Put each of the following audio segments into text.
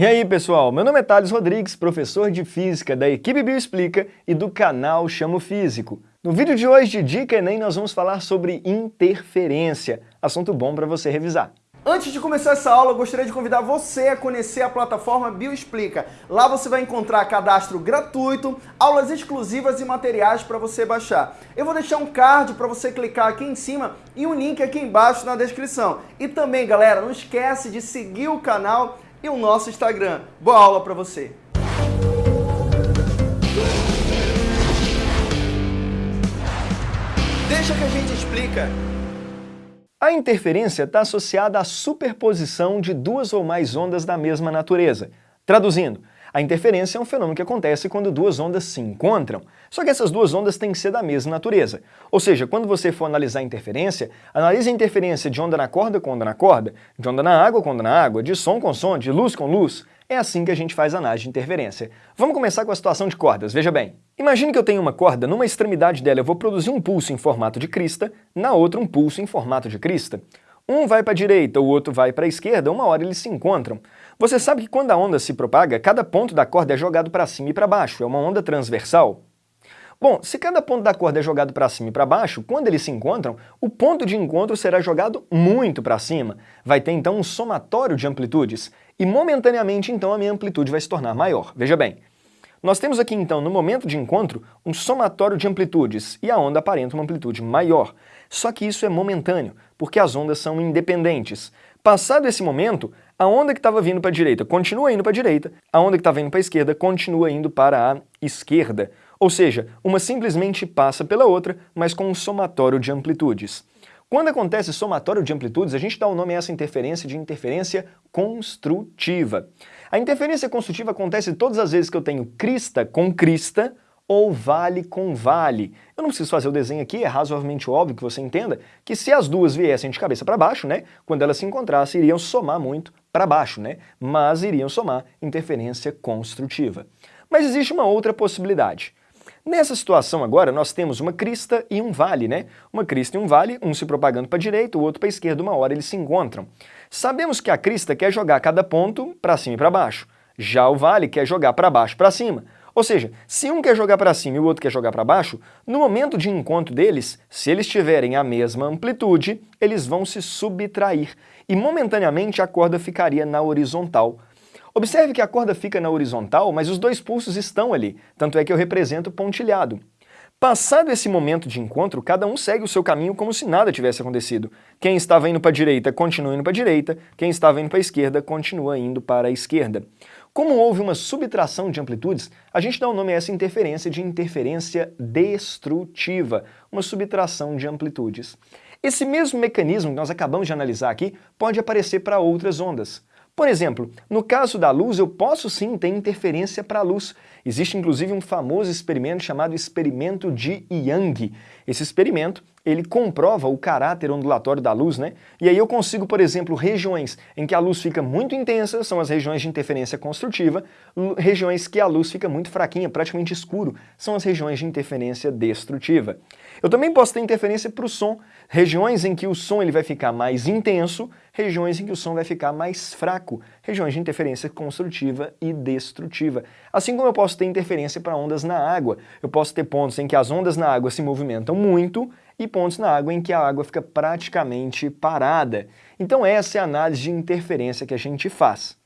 E aí pessoal, meu nome é Thales Rodrigues, professor de Física da equipe Bioexplica e do canal Chamo Físico. No vídeo de hoje de Dica Enem nós vamos falar sobre interferência, assunto bom para você revisar. Antes de começar essa aula, eu gostaria de convidar você a conhecer a plataforma Bioexplica. Lá você vai encontrar cadastro gratuito, aulas exclusivas e materiais para você baixar. Eu vou deixar um card para você clicar aqui em cima e um link aqui embaixo na descrição. E também, galera, não esquece de seguir o canal e o nosso Instagram. Boa aula para você! Deixa que a gente explica. A interferência está associada à superposição de duas ou mais ondas da mesma natureza. Traduzindo, a interferência é um fenômeno que acontece quando duas ondas se encontram. Só que essas duas ondas têm que ser da mesma natureza. Ou seja, quando você for analisar a interferência, analise a interferência de onda na corda com onda na corda, de onda na água com onda na água, de som com som, de luz com luz. É assim que a gente faz análise de interferência. Vamos começar com a situação de cordas, veja bem. Imagine que eu tenho uma corda, numa extremidade dela eu vou produzir um pulso em formato de crista, na outra um pulso em formato de crista. Um vai para a direita, o outro vai para a esquerda, uma hora eles se encontram. Você sabe que quando a onda se propaga, cada ponto da corda é jogado para cima e para baixo, é uma onda transversal. Bom, se cada ponto da corda é jogado para cima e para baixo, quando eles se encontram, o ponto de encontro será jogado muito para cima. Vai ter então um somatório de amplitudes, e momentaneamente então a minha amplitude vai se tornar maior. Veja bem, nós temos aqui então, no momento de encontro, um somatório de amplitudes, e a onda aparenta uma amplitude maior. Só que isso é momentâneo, porque as ondas são independentes. Passado esse momento, a onda que estava vindo para a direita continua indo para a direita, a onda que estava indo para a esquerda continua indo para a esquerda. Ou seja, uma simplesmente passa pela outra, mas com um somatório de amplitudes. Quando acontece somatório de amplitudes, a gente dá o nome a essa interferência de interferência construtiva. A interferência construtiva acontece todas as vezes que eu tenho crista com crista ou vale com vale. Eu não preciso fazer o desenho aqui, é razoavelmente óbvio que você entenda que se as duas viessem de cabeça para baixo, né, quando elas se encontrassem, iriam somar muito para baixo, né, mas iriam somar interferência construtiva. Mas existe uma outra possibilidade. Nessa situação agora, nós temos uma crista e um vale, né? Uma crista e um vale, um se propagando para a direita, o outro para a esquerda, uma hora eles se encontram. Sabemos que a crista quer jogar cada ponto para cima e para baixo. Já o vale quer jogar para baixo para cima. Ou seja, se um quer jogar para cima e o outro quer jogar para baixo, no momento de encontro deles, se eles tiverem a mesma amplitude, eles vão se subtrair e momentaneamente a corda ficaria na horizontal. Observe que a corda fica na horizontal, mas os dois pulsos estão ali, tanto é que eu represento pontilhado. Passado esse momento de encontro, cada um segue o seu caminho como se nada tivesse acontecido. Quem estava indo para a direita continua indo para a direita, quem estava indo para a esquerda continua indo para a esquerda. Como houve uma subtração de amplitudes, a gente dá o nome a essa interferência de interferência destrutiva, uma subtração de amplitudes. Esse mesmo mecanismo que nós acabamos de analisar aqui pode aparecer para outras ondas. Por exemplo, no caso da luz, eu posso sim ter interferência para a luz. Existe inclusive um famoso experimento chamado experimento de Young. Esse experimento, ele comprova o caráter ondulatório da luz, né? E aí eu consigo, por exemplo, regiões em que a luz fica muito intensa, são as regiões de interferência construtiva, regiões que a luz fica muito fraquinha, praticamente escuro, são as regiões de interferência destrutiva. Eu também posso ter interferência para o som, regiões em que o som ele vai ficar mais intenso, regiões em que o som vai ficar mais fraco, regiões de interferência construtiva e destrutiva. Assim como eu posso ter interferência para ondas na água, eu posso ter pontos em que as ondas na água se movimentam muito e pontos na água em que a água fica praticamente parada. Então essa é a análise de interferência que a gente faz.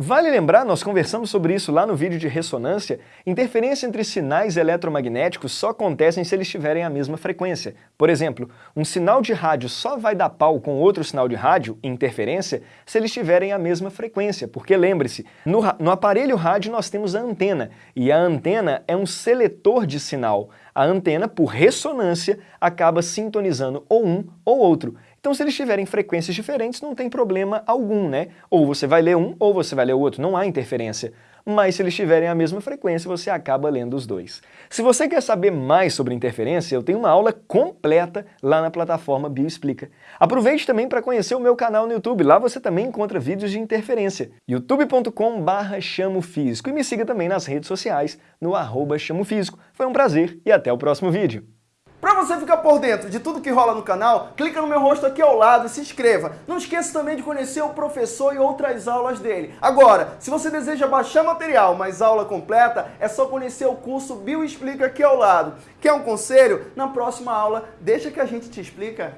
Vale lembrar, nós conversamos sobre isso lá no vídeo de ressonância, interferência entre sinais eletromagnéticos só acontecem se eles tiverem a mesma frequência. Por exemplo, um sinal de rádio só vai dar pau com outro sinal de rádio, interferência, se eles tiverem a mesma frequência, porque lembre-se, no, no aparelho rádio nós temos a antena, e a antena é um seletor de sinal. A antena, por ressonância, acaba sintonizando ou um ou outro. Então se eles tiverem frequências diferentes, não tem problema algum, né? Ou você vai ler um, ou você vai ler o outro, não há interferência. Mas se eles tiverem a mesma frequência, você acaba lendo os dois. Se você quer saber mais sobre interferência, eu tenho uma aula completa lá na plataforma Bioexplica. Aproveite também para conhecer o meu canal no YouTube, lá você também encontra vídeos de interferência. youtube.com barra chamofísico e me siga também nas redes sociais no arroba chamofísico. Foi um prazer e até o próximo vídeo. Para você ficar por dentro de tudo que rola no canal, clica no meu rosto aqui ao lado e se inscreva. Não esqueça também de conhecer o professor e outras aulas dele. Agora, se você deseja baixar material, mas aula completa, é só conhecer o curso Bio Explica aqui ao lado. Quer um conselho? Na próxima aula, deixa que a gente te explica.